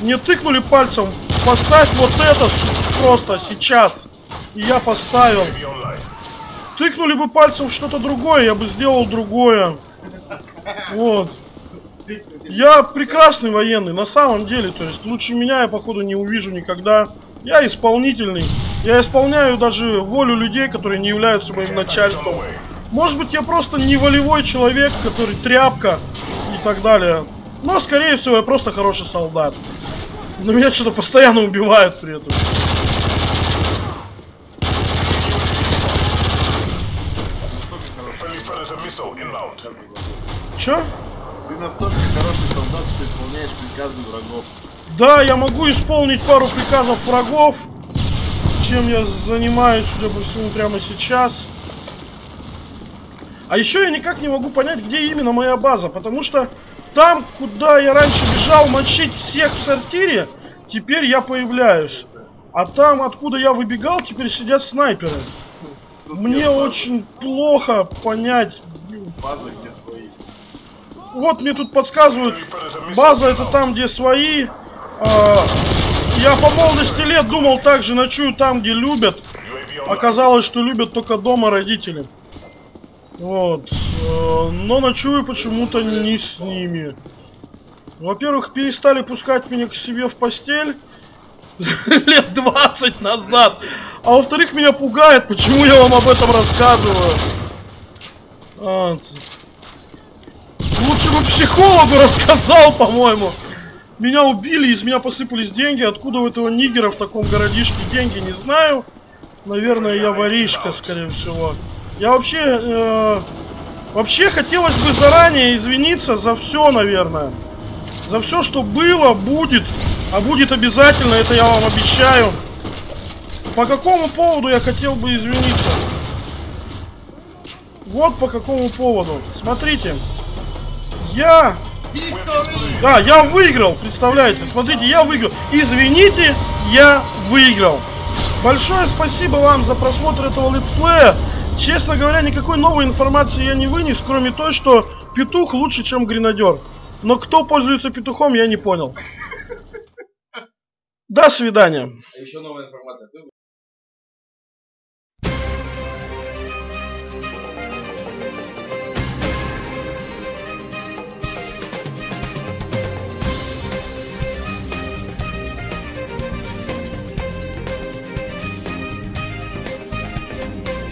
Мне тыкнули пальцем, поставь вот это просто сейчас. И я поставил. Тыкнули бы пальцем что-то другое, я бы сделал другое. Вот. Я прекрасный военный, на самом деле, то есть лучше меня я походу не увижу никогда. Я исполнительный. Я исполняю даже волю людей, которые не являются моим начальством. Может быть, я просто не волевой человек, который тряпка и так далее. Но, скорее всего, я просто хороший солдат. Но меня что-то постоянно убивают при этом. Чё? Ты настолько хороший солдат, что исполняешь приказы врагов. Да, я могу исполнить пару приказов врагов, чем я занимаюсь, судя по всему, прямо сейчас. А еще я никак не могу понять, где именно моя база, потому что там, куда я раньше бежал мочить всех в сортире, теперь я появляюсь. А там, откуда я выбегал, теперь сидят снайперы. Тут Мне очень плохо понять. База, где свои. Вот мне тут подсказывают, База это там, где свои. А, я по молодости лет думал также ночую там, где любят. Оказалось, что любят только дома родители. Вот. Э, Но ночую почему-то не с ними. Во-первых, перестали пускать меня к себе в постель лет 20 назад. А во-вторых, меня пугает, почему я вам об этом рассказываю. Вот. Лучше бы психологу рассказал, по-моему. Меня убили, из меня посыпались деньги. Откуда у этого нигера в таком городишке деньги, не знаю. Наверное, я воришка, скорее всего. Я вообще... э, вообще хотелось бы заранее извиниться за все, наверное. За все, что было, будет. А будет обязательно, это я вам обещаю. По какому поводу я хотел бы извиниться? Вот по какому поводу. Смотрите. Я... Да, я выиграл, представляете? Смотрите, я выиграл. Извините, я выиграл. Большое спасибо вам за просмотр этого летсплея. Честно говоря, никакой новой информации я не вынес, кроме той, что петух лучше, чем гренадер. Но кто пользуется петухом, я не понял. До свидания. А еще новая информация.